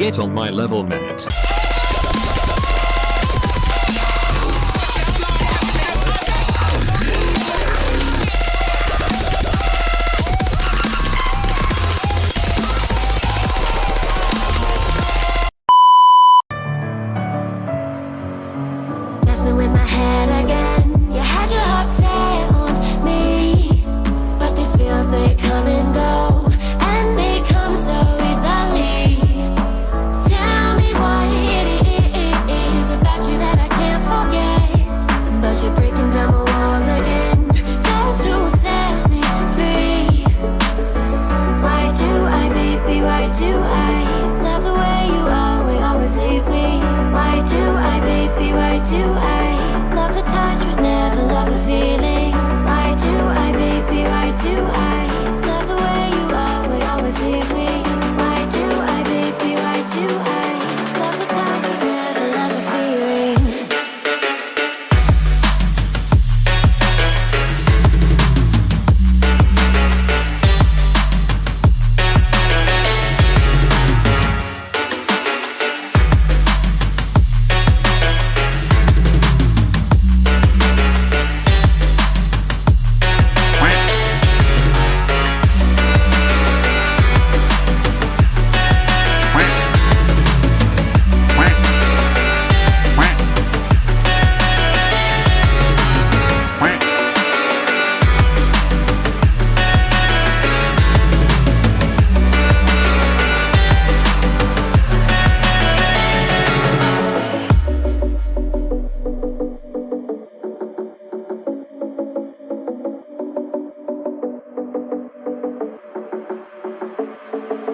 Get on my level, mate. Messing with my head again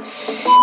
oh you.